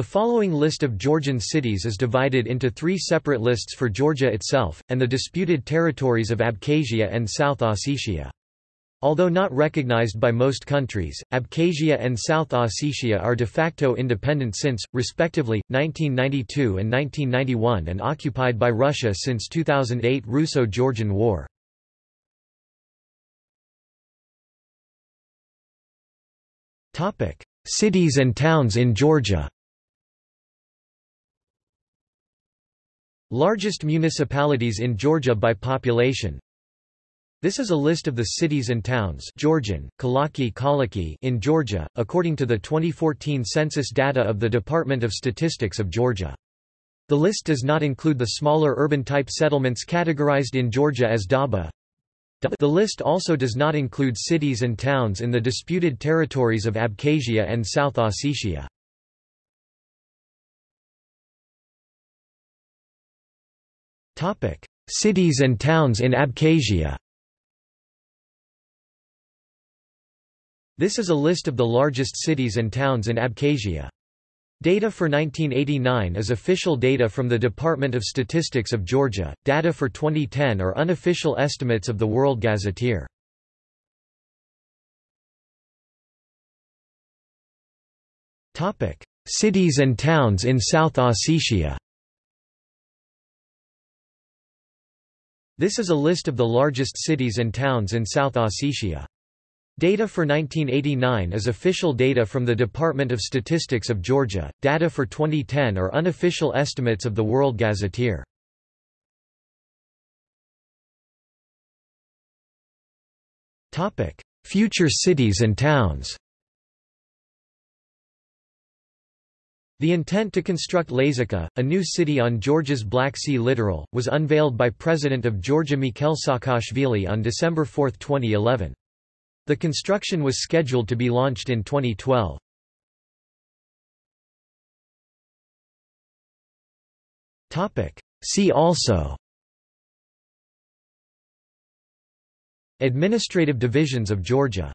The following list of Georgian cities is divided into three separate lists for Georgia itself, and the disputed territories of Abkhazia and South Ossetia. Although not recognized by most countries, Abkhazia and South Ossetia are de facto independent since, respectively, 1992 and 1991 and occupied by Russia since 2008 Russo-Georgian War. Cities and towns in Georgia Largest municipalities in Georgia by population This is a list of the cities and towns Georgian, Kalaki Kalaki in Georgia, according to the 2014 census data of the Department of Statistics of Georgia. The list does not include the smaller urban-type settlements categorized in Georgia as Daba. The list also does not include cities and towns in the disputed territories of Abkhazia and South Ossetia. Cities and towns in Abkhazia. This is a list of the largest cities and towns in Abkhazia. Data for 1989 is official data from the Department of Statistics of Georgia, data for 2010 are unofficial estimates of the World Gazetteer. Topic: Cities and towns in South Ossetia This is a list of the largest cities and towns in South Ossetia. Data for 1989 is official data from the Department of Statistics of Georgia, data for 2010 are unofficial estimates of the World Gazetteer. Topic: Future cities and towns The intent to construct Lazica, a new city on Georgia's Black Sea littoral, was unveiled by President of Georgia Mikhail Saakashvili on December 4, 2011. The construction was scheduled to be launched in 2012. See also Administrative divisions of Georgia